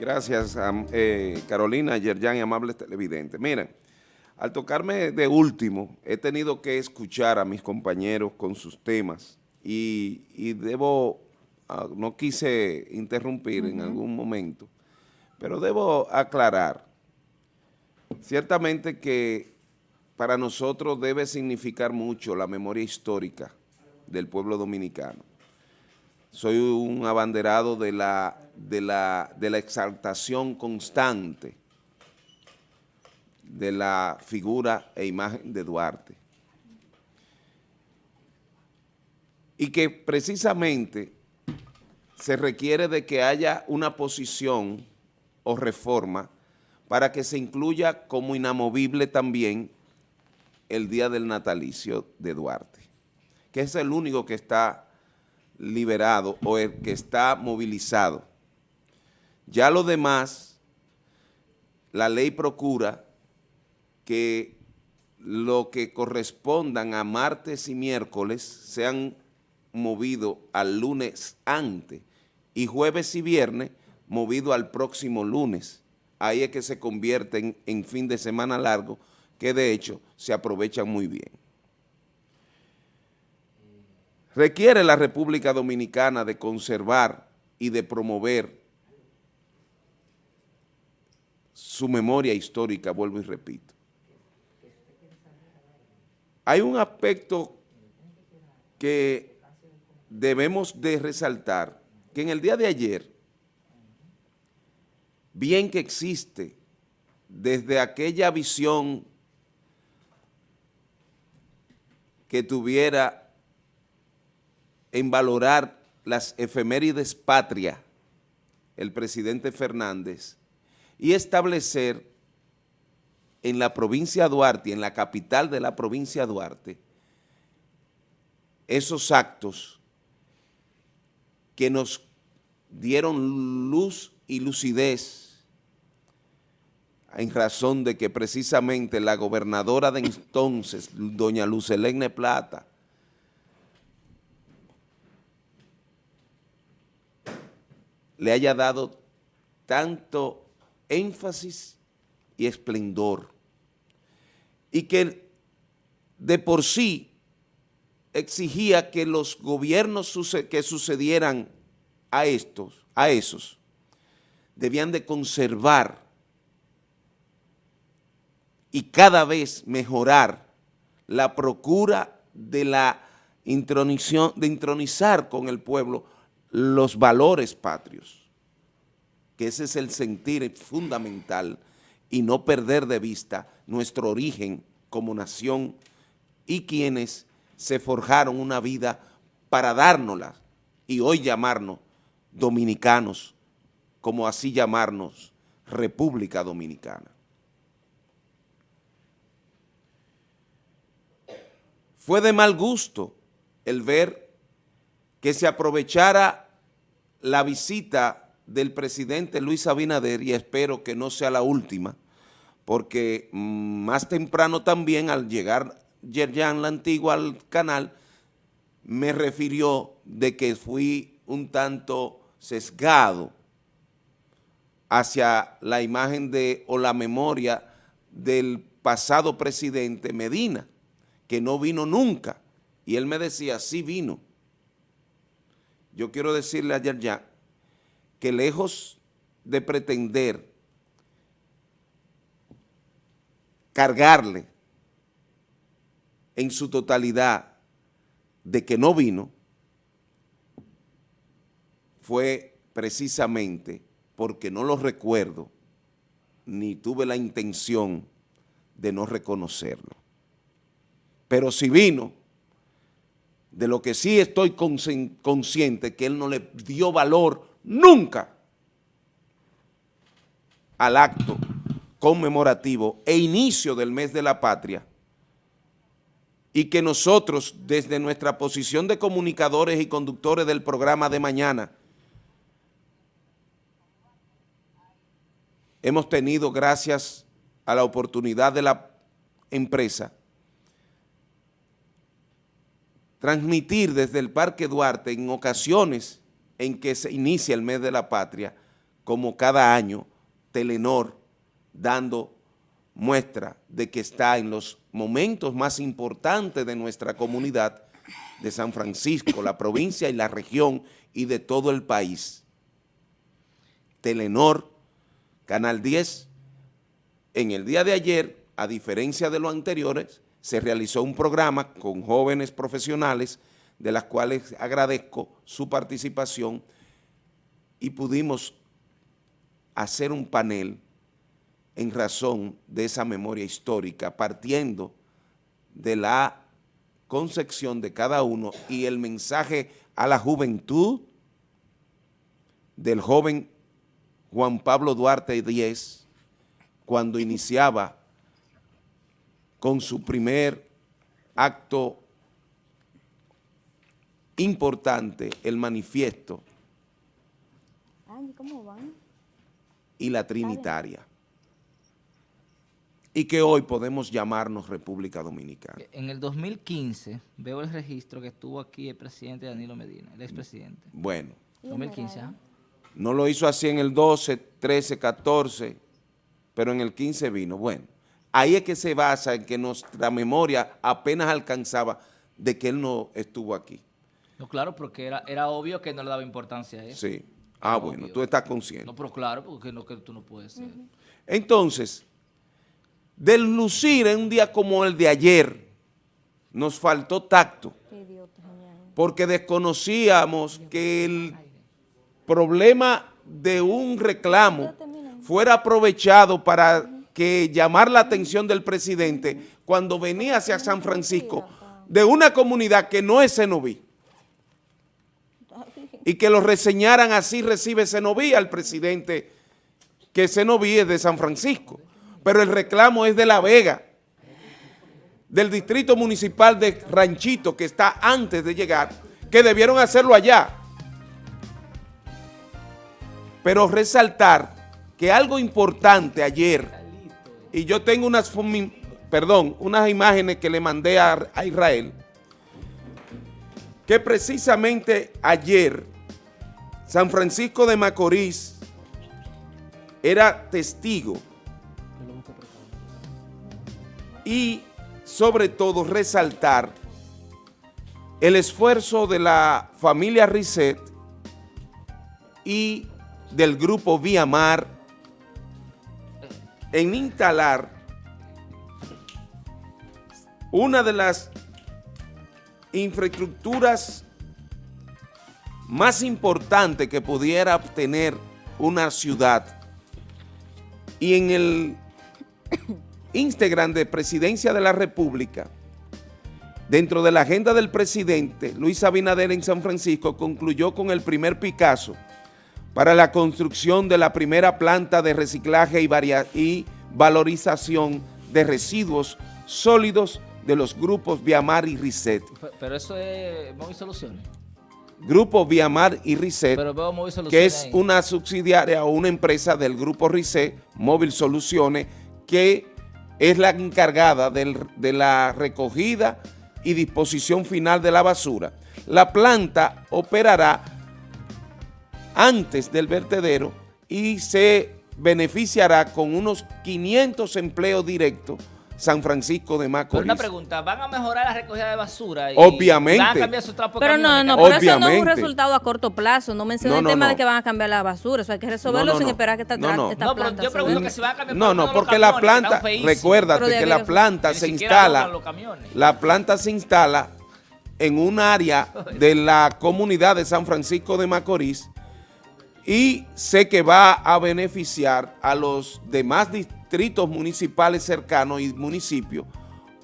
Gracias, eh, Carolina, Yerjan y amables televidentes. Miren, al tocarme de último, he tenido que escuchar a mis compañeros con sus temas y, debo, ah, no quise interrumpir en algún momento, pero debo aclarar, ciertamente que para nosotros debe significar mucho la memoria histórica del pueblo dominicano soy un abanderado de la, de la, de la exaltación constante de la figura e imagen de Duarte. Y que precisamente se requiere de que haya una posición o reforma para que se incluya como inamovible también el día del natalicio de Duarte, que es el único que está liberado o el que está movilizado. Ya lo demás, la ley procura que lo que correspondan a martes y miércoles sean movidos al lunes antes y jueves y viernes movido al próximo lunes. Ahí es que se convierten en fin de semana largo, que de hecho se aprovechan muy bien. Requiere la República Dominicana de conservar y de promover su memoria histórica, vuelvo y repito. Hay un aspecto que debemos de resaltar, que en el día de ayer, bien que existe desde aquella visión que tuviera en valorar las efemérides patria, el presidente Fernández, y establecer en la provincia Duarte, en la capital de la provincia Duarte, esos actos que nos dieron luz y lucidez en razón de que precisamente la gobernadora de entonces, doña Lucelene Plata, le haya dado tanto énfasis y esplendor. Y que de por sí exigía que los gobiernos que sucedieran a estos, a esos, debían de conservar y cada vez mejorar la procura de la de intronizar con el pueblo los valores patrios, que ese es el sentir fundamental y no perder de vista nuestro origen como nación y quienes se forjaron una vida para dárnosla y hoy llamarnos dominicanos, como así llamarnos República Dominicana. Fue de mal gusto el ver que se aprovechara la visita del presidente Luis Abinader, y espero que no sea la última, porque mm, más temprano también al llegar Yerjan la Antigua al canal, me refirió de que fui un tanto sesgado hacia la imagen de o la memoria del pasado presidente Medina, que no vino nunca, y él me decía, sí vino, yo quiero decirle ayer ya que lejos de pretender cargarle en su totalidad de que no vino, fue precisamente porque no lo recuerdo ni tuve la intención de no reconocerlo. Pero si vino, de lo que sí estoy consciente que él no le dio valor nunca al acto conmemorativo e inicio del mes de la patria y que nosotros desde nuestra posición de comunicadores y conductores del programa de mañana hemos tenido gracias a la oportunidad de la empresa transmitir desde el Parque Duarte en ocasiones en que se inicia el mes de la patria como cada año, Telenor dando muestra de que está en los momentos más importantes de nuestra comunidad de San Francisco, la provincia y la región y de todo el país. Telenor, Canal 10, en el día de ayer, a diferencia de los anteriores, se realizó un programa con jóvenes profesionales de las cuales agradezco su participación y pudimos hacer un panel en razón de esa memoria histórica, partiendo de la concepción de cada uno y el mensaje a la juventud del joven Juan Pablo Duarte X, cuando iniciaba con su primer acto importante, el manifiesto y la trinitaria y que hoy podemos llamarnos República Dominicana. En el 2015 veo el registro que estuvo aquí el presidente Danilo Medina, el expresidente. Bueno. 2015, ¿ah? No lo hizo así en el 12, 13, 14, pero en el 15 vino. Bueno, ahí es que se basa en que nuestra memoria apenas alcanzaba de que él no estuvo aquí. No, claro, porque era, era obvio que no le daba importancia a eso. Sí. Ah, bueno, tú estás consciente. No, pero claro, porque no, que tú no puedes ser. Entonces, del lucir en un día como el de ayer, nos faltó tacto, porque desconocíamos que el problema de un reclamo fuera aprovechado para que llamar la atención del presidente cuando venía hacia San Francisco de una comunidad que no es Senoví y que lo reseñaran así recibe Senoví al presidente que Senoví es de San Francisco pero el reclamo es de La Vega, del distrito municipal de Ranchito, que está antes de llegar, que debieron hacerlo allá. Pero resaltar que algo importante ayer, y yo tengo unas, perdón, unas imágenes que le mandé a, a Israel, que precisamente ayer San Francisco de Macorís era testigo y sobre todo resaltar el esfuerzo de la familia Risset y del grupo Viamar en instalar una de las infraestructuras más importantes que pudiera obtener una ciudad. Y en el Instagram de Presidencia de la República, dentro de la agenda del presidente Luis Abinader en San Francisco, concluyó con el primer Picasso para la construcción de la primera planta de reciclaje y, valorización de residuos sólidos de los grupos Viamar y Risset. Pero eso es Móvil Soluciones. Grupo Viamar y Risset, que es una subsidiaria o una empresa del Grupo Risset, Móvil Soluciones, que es la encargada de la recogida y disposición final de la basura. La planta operará antes del vertedero y se beneficiará con unos 500 empleos directos San Francisco de Macorís. una pregunta, ¿van a mejorar la recogida de basura? Y Obviamente. ¿Van a cambiar su trapo Pero no, no, pero eso no es un resultado a corto plazo. No mencioné el tema de que van a cambiar la basura. Eso hay que resolverlo sin esperar que esta, no, esta planta yo pregunto que si van a cambiar No, no, porque la planta, recuérdate que la planta se instala, la planta se instala en un área de la comunidad de San Francisco de Macorís y sé que va a beneficiar a los demás distritos municipales cercanos y municipios,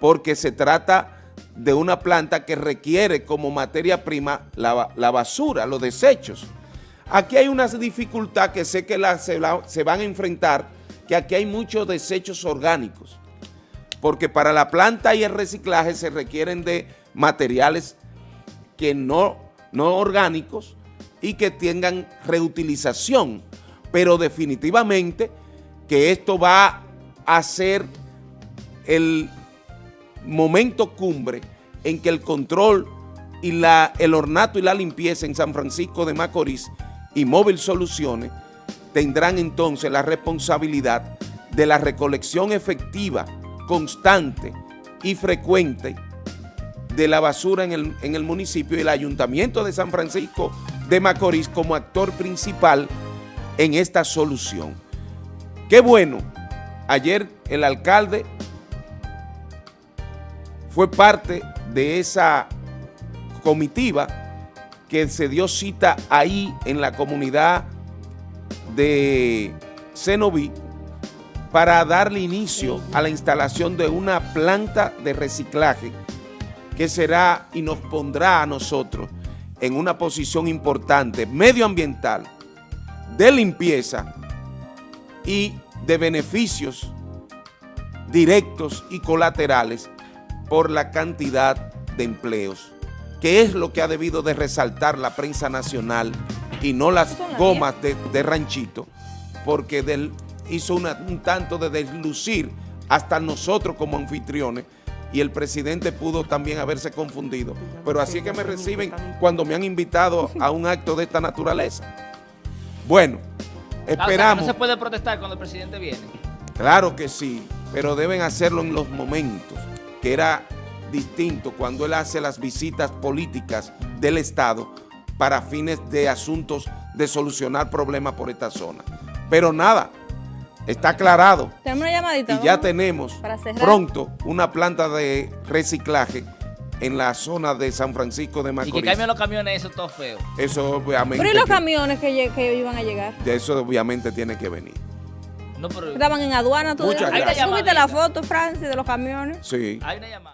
porque se trata de una planta que requiere como materia prima la, basura, los desechos. Aquí hay una dificultad que sé que la, se, se van a enfrentar, que aquí hay muchos desechos orgánicos, porque para la planta y el reciclaje se requieren de materiales que no, no orgánicos y que tengan reutilización, pero definitivamente que esto va a ser el momento cumbre en que el control y la, el ornato y la limpieza en San Francisco de Macorís y Móvil Soluciones tendrán entonces la responsabilidad de la recolección efectiva, constante y frecuente de la basura en el, en el municipio y el Ayuntamiento de San Francisco de Macorís como actor principal en esta solución. Qué bueno, ayer el alcalde fue parte de esa comitiva que se dio cita ahí en la comunidad de Cenoví para darle inicio a la instalación de una planta de reciclaje que será y nos pondrá a nosotros en una posición importante medioambiental, de limpieza y de beneficios directos y colaterales por la cantidad de empleos, que es lo que ha debido de resaltar la prensa nacional y no las gomas de, ranchito, porque hizo un tanto de deslucir hasta nosotros como anfitriones y el presidente pudo también haberse confundido. Pero así es que me reciben cuando me han invitado a un acto de esta naturaleza. Bueno, esperamos. ¿No se puede protestar cuando el presidente viene? Claro que sí, pero deben hacerlo en los momentos, que era distinto cuando él hace las visitas políticas del Estado para fines de asuntos de solucionar problemas por esta zona. Pero nada, está aclarado. Tenemos una llamadita. Y ya tenemos pronto una planta de reciclaje en la zona de San Francisco de Macorís. Y que cambien los camiones, eso es todo feo. Eso obviamente. Pero ¿y los camiones que, que iban a llegar? Eso obviamente tiene que venir. No, pero... Estaban en aduana, tú. Muchas gracias. la foto, Francis, de los camiones. Sí. Hay una llamada.